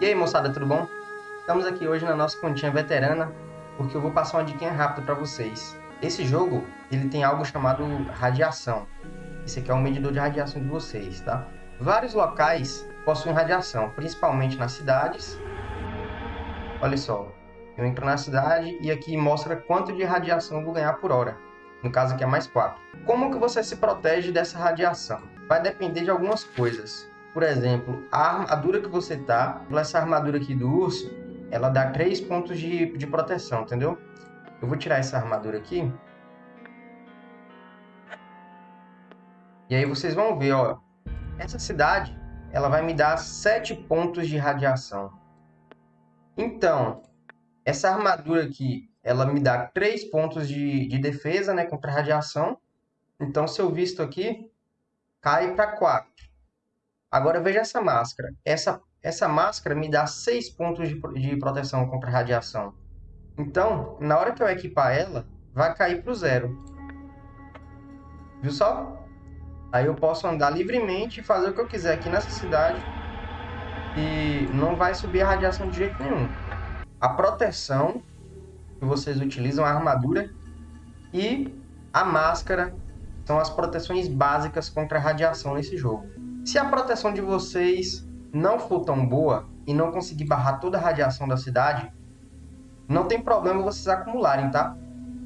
E aí moçada, tudo bom? Estamos aqui hoje na nossa continha veterana porque eu vou passar uma dica rápida para vocês. Esse jogo, ele tem algo chamado radiação. Esse aqui é o medidor de radiação de vocês, tá? Vários locais possuem radiação, principalmente nas cidades. Olha só, eu entro na cidade e aqui mostra quanto de radiação eu vou ganhar por hora. No caso aqui é mais 4. Como que você se protege dessa radiação? Vai depender de algumas coisas. Por exemplo, a armadura que você tá, essa armadura aqui do urso, ela dá 3 pontos de, de proteção, entendeu? Eu vou tirar essa armadura aqui. E aí vocês vão ver, ó. Essa cidade, ela vai me dar 7 pontos de radiação. Então, essa armadura aqui, ela me dá 3 pontos de, de defesa, né, contra radiação. Então, se eu visto aqui, cai para 4. Agora veja essa máscara. Essa, essa máscara me dá 6 pontos de, de proteção contra radiação. Então, na hora que eu equipar ela, vai cair para o zero. Viu só? Aí eu posso andar livremente e fazer o que eu quiser aqui nessa cidade. E não vai subir a radiação de jeito nenhum. A proteção que vocês utilizam, a armadura e a máscara são as proteções básicas contra a radiação nesse jogo. Se a proteção de vocês não for tão boa e não conseguir barrar toda a radiação da cidade, não tem problema vocês acumularem, tá?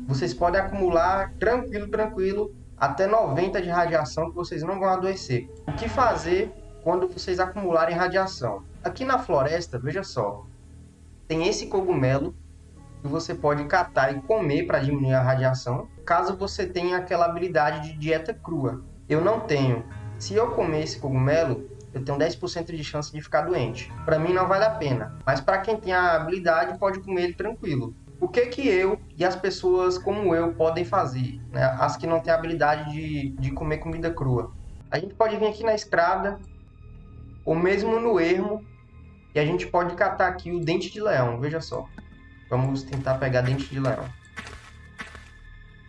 Vocês podem acumular tranquilo, tranquilo, até 90 de radiação que vocês não vão adoecer. O que fazer quando vocês acumularem radiação? Aqui na floresta, veja só, tem esse cogumelo que você pode catar e comer para diminuir a radiação, caso você tenha aquela habilidade de dieta crua. Eu não tenho, se eu comer esse cogumelo, eu tenho 10% de chance de ficar doente. Para mim não vale a pena, mas para quem tem a habilidade pode comer ele tranquilo. O que que eu e as pessoas como eu podem fazer, né? as que não têm a habilidade de, de comer comida crua? A gente pode vir aqui na estrada, ou mesmo no ermo, e a gente pode catar aqui o dente de leão, veja só. Vamos tentar pegar dente de leão.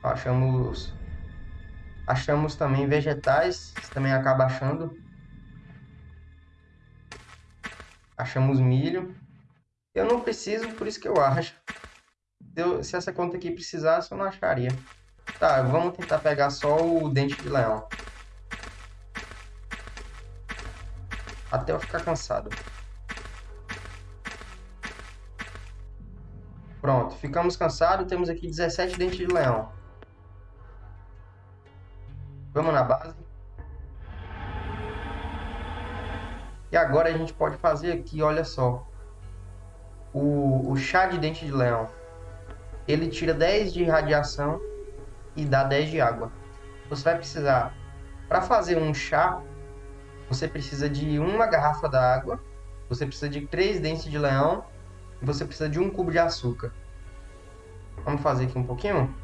Achamos Achamos também vegetais, você também acaba achando. Achamos milho. Eu não preciso, por isso que eu acho. Eu, se essa conta aqui precisasse, eu não acharia. Tá, vamos tentar pegar só o dente de leão. Até eu ficar cansado. Pronto, ficamos cansados. Temos aqui 17 dentes de leão. Vamos na base. E agora a gente pode fazer aqui, olha só. O, o chá de dente de leão. Ele tira 10 de radiação e dá 10 de água. Você vai precisar, para fazer um chá, você precisa de uma garrafa d'água, você precisa de 3 dentes de leão e você precisa de um cubo de açúcar. Vamos fazer aqui um pouquinho?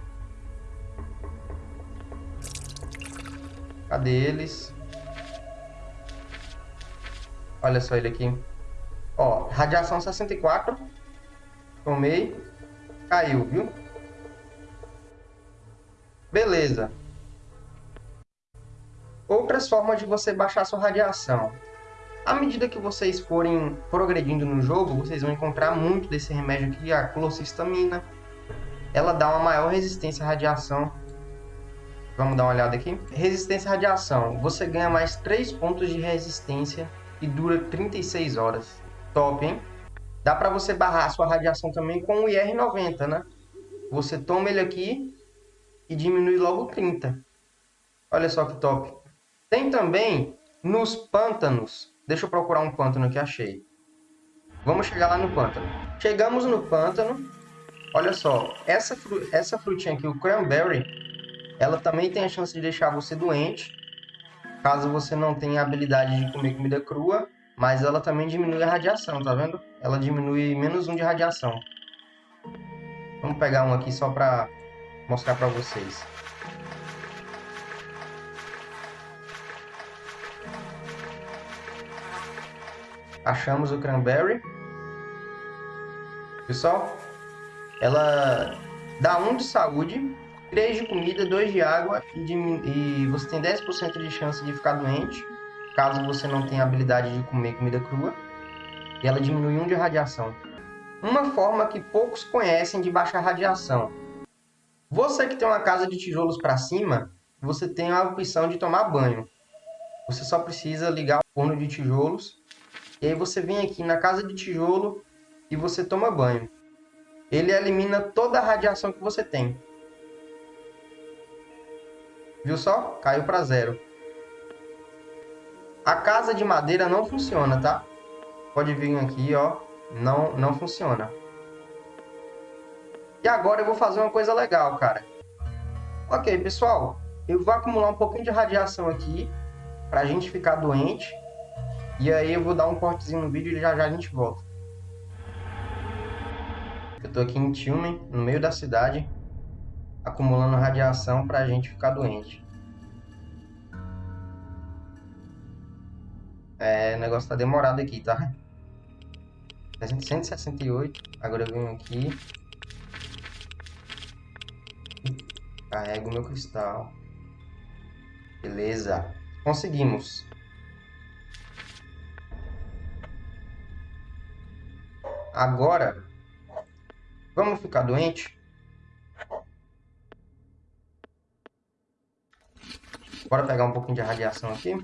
Cadê eles? Olha só ele aqui. Ó, radiação 64. Tomei. Caiu, viu? Beleza. Outras formas de você baixar sua radiação. À medida que vocês forem progredindo no jogo, vocês vão encontrar muito desse remédio aqui, a clocisamina. Ela dá uma maior resistência à radiação Vamos dar uma olhada aqui. Resistência à radiação. Você ganha mais 3 pontos de resistência e dura 36 horas. Top, hein? Dá para você barrar a sua radiação também com o IR90, né? Você toma ele aqui e diminui logo 30. Olha só que top. Tem também nos pântanos. Deixa eu procurar um pântano que achei. Vamos chegar lá no pântano. Chegamos no pântano. Olha só, essa, fru essa frutinha aqui, o cranberry, ela também tem a chance de deixar você doente, caso você não tenha a habilidade de comer comida crua, mas ela também diminui a radiação, tá vendo? Ela diminui menos um de radiação. Vamos pegar um aqui só para mostrar para vocês. Achamos o cranberry. Pessoal, ela dá um de saúde 3 de comida, 2 de água e, de, e você tem 10% de chance de ficar doente, caso você não tenha habilidade de comer comida crua. e ela diminui 1 de radiação. Uma forma que poucos conhecem de baixar radiação. Você que tem uma casa de tijolos para cima, você tem a opção de tomar banho. Você só precisa ligar o forno de tijolos e aí você vem aqui na casa de tijolo e você toma banho. Ele elimina toda a radiação que você tem. Viu só? Caiu para zero. A casa de madeira não funciona, tá? Pode vir aqui, ó. Não, não funciona. E agora eu vou fazer uma coisa legal, cara. Ok, pessoal. Eu vou acumular um pouquinho de radiação aqui. Pra gente ficar doente. E aí eu vou dar um cortezinho no vídeo e já já a gente volta. Eu tô aqui em Tilman, no meio da cidade, acumulando radiação pra gente ficar doente. É, o negócio tá demorado aqui, tá? 168, agora eu venho aqui. Carrego meu cristal. Beleza. Conseguimos. Agora, vamos ficar doente? Bora pegar um pouquinho de radiação aqui.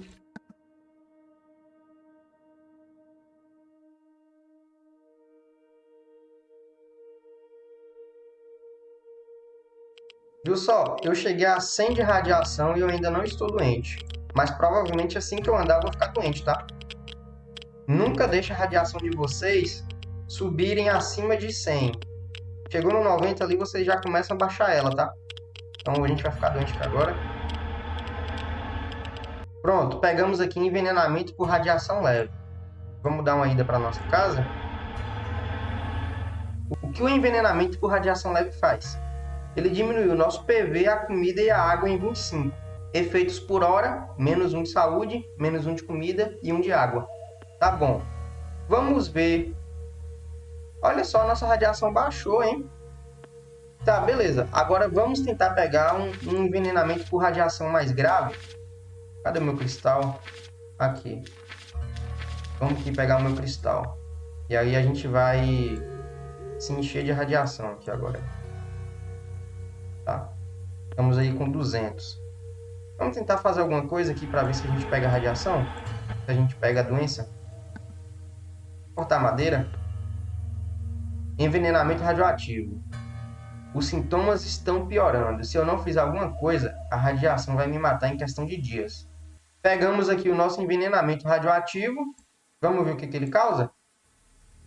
Viu só? Eu cheguei a 100 de radiação e eu ainda não estou doente. Mas provavelmente assim que eu andar eu vou ficar doente, tá? Nunca deixe a radiação de vocês subirem acima de 100. Chegou no 90 ali, vocês já começam a baixar ela, tá? Então a gente vai ficar doente aqui agora. Pronto, pegamos aqui envenenamento por radiação leve. Vamos dar uma ida para nossa casa. O que o envenenamento por radiação leve faz? Ele diminui o nosso PV, a comida e a água em 25. Efeitos por hora, menos um de saúde, menos um de comida e um de água. Tá bom. Vamos ver Olha só, nossa radiação baixou, hein? Tá, beleza. Agora vamos tentar pegar um, um envenenamento por radiação mais grave. Cadê meu cristal? Aqui. Vamos aqui pegar o meu cristal. E aí a gente vai se encher de radiação aqui agora. Tá? Estamos aí com 200. Vamos tentar fazer alguma coisa aqui para ver se a gente pega a radiação. Se a gente pega a doença. Cortar madeira. Envenenamento radioativo. Os sintomas estão piorando. Se eu não fizer alguma coisa, a radiação vai me matar em questão de dias. Pegamos aqui o nosso envenenamento radioativo. Vamos ver o que, que ele causa?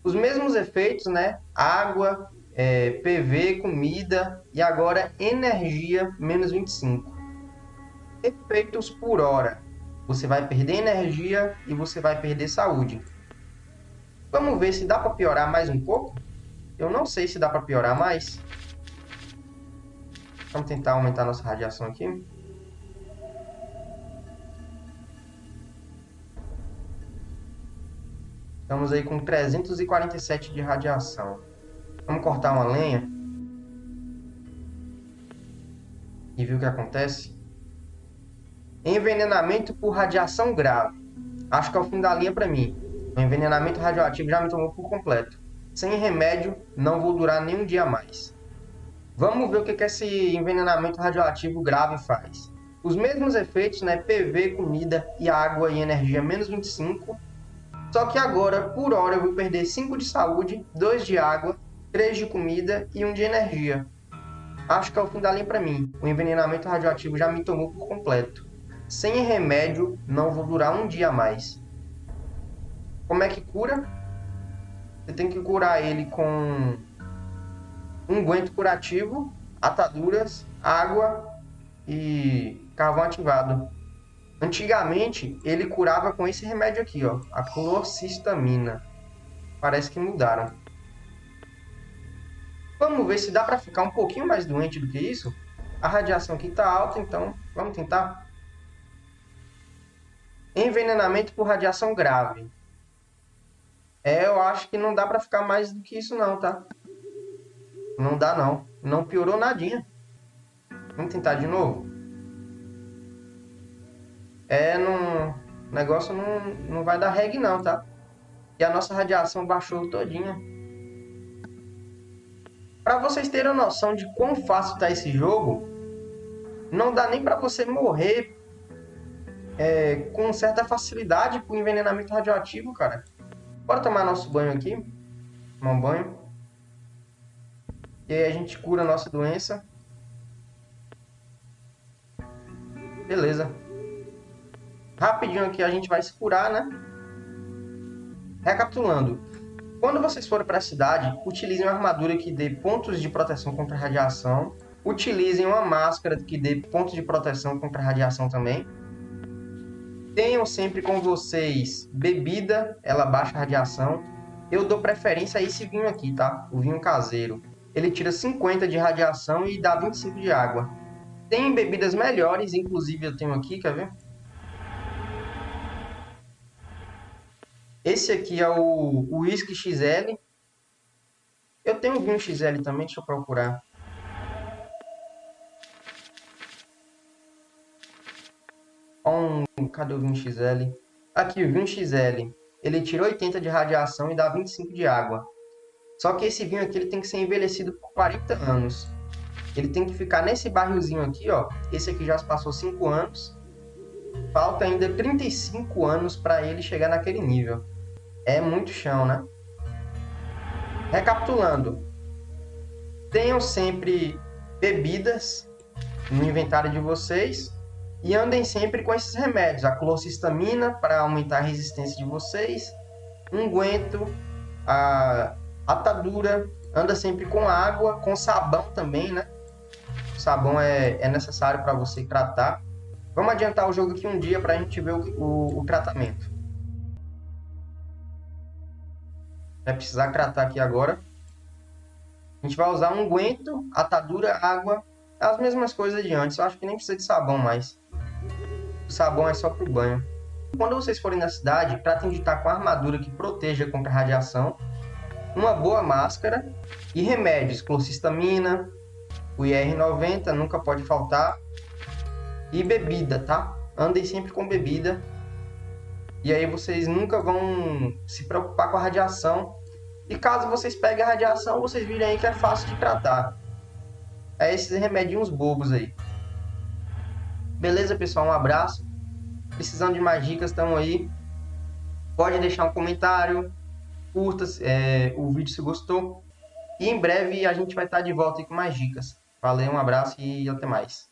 Os mesmos efeitos, né? Água, é, PV, comida e agora energia menos 25. Efeitos por hora. Você vai perder energia e você vai perder saúde. Vamos ver se dá para piorar mais um pouco? Eu não sei se dá para piorar mais. Vamos tentar aumentar nossa radiação aqui. Estamos aí com 347 de radiação. Vamos cortar uma lenha. E ver o que acontece. Envenenamento por radiação grave. Acho que é o fim da linha para mim. O envenenamento radioativo já me tomou por completo. Sem remédio, não vou durar nem um dia mais. Vamos ver o que, esse envenenamento radioativo grave faz. Os mesmos efeitos, né? PV, comida e água e energia menos 25. Só que agora, por hora, eu vou perder 5 de saúde, 2 de água, 3 de comida e 1 de energia. Acho que é o fim da linha para mim. O envenenamento radioativo já me tomou por completo. Sem remédio, não vou durar um dia mais. Como é que cura? Você tem que curar ele com unguento curativo, ataduras, água e carvão ativado. Antigamente, ele curava com esse remédio aqui, ó, a clorcistamina. Parece que mudaram. Vamos ver se dá para ficar um pouquinho mais doente do que isso. A radiação aqui está alta, então vamos tentar. Envenenamento por radiação grave. É, eu acho que não dá pra ficar mais do que isso não, tá? Não dá não. Não piorou nadinha. Vamos tentar de novo? É, não... O negócio não, não vai dar reg não, tá? E a nossa radiação baixou todinha. Para vocês terem noção de quão fácil está esse jogo, não dá nem para você morrer é, com certa facilidade por envenenamento radioativo, cara. Bora tomar nosso banho aqui. Tomar um banho. E aí a gente cura a nossa doença. Beleza. Rapidinho aqui a gente vai se curar, né? Recapitulando. Quando vocês forem para a cidade, utilizem uma armadura que dê pontos de proteção contra radiação. Utilizem uma máscara que dê pontos de proteção contra radiação também. Tenham sempre com vocês bebida, ela baixa a radiação. Eu dou preferência a esse vinho aqui, tá? O vinho caseiro. Ele tira 50 de radiação e dá 25 de água. Tem bebidas melhores, inclusive eu tenho aqui, quer ver? Esse aqui é o Whisky XL. Eu tenho vinho XL também, deixa eu procurar. Um, cadê o vinho XL? Aqui, o vinho XL. Ele tira 80 de radiação e dá 25 de água. Só que esse vinho aqui ele tem que ser envelhecido por 40 anos. Ele tem que ficar nesse barrilzinho aqui, ó. Esse aqui já passou 5 anos. Falta ainda 35 anos para ele chegar naquele nível. É muito chão, né? Recapitulando. Tenham sempre bebidas no inventário de vocês e andem sempre com esses remédios. A clocisamina para aumentar a resistência de vocês, unguento, a atadura, anda sempre com água, com sabão também, né? O sabão é, é necessário para você tratar. Vamos adiantar o jogo aqui um dia para a gente ver o, o, o tratamento. Vai precisar tratar aqui agora. A gente vai usar unguento, atadura, água, as mesmas coisas de antes. Eu acho que nem precisa de sabão mais. O sabão é só para o banho. Quando vocês forem na cidade, tratem de estar com armadura que proteja contra radiação, uma boa máscara e remédios, clocisamina, o IR90 nunca pode faltar e bebida, tá? Andem sempre com bebida e aí vocês nunca vão se preocupar com a radiação. E caso vocês peguem a radiação, vocês virem aí que é fácil de tratar. É esses remedinhos bobos aí. Beleza, pessoal? Um abraço. Precisando de mais dicas, estamos aí. Pode deixar um comentário. Curta é, o vídeo se gostou. E em breve a gente vai estar de volta com mais dicas. Valeu, um abraço e até mais.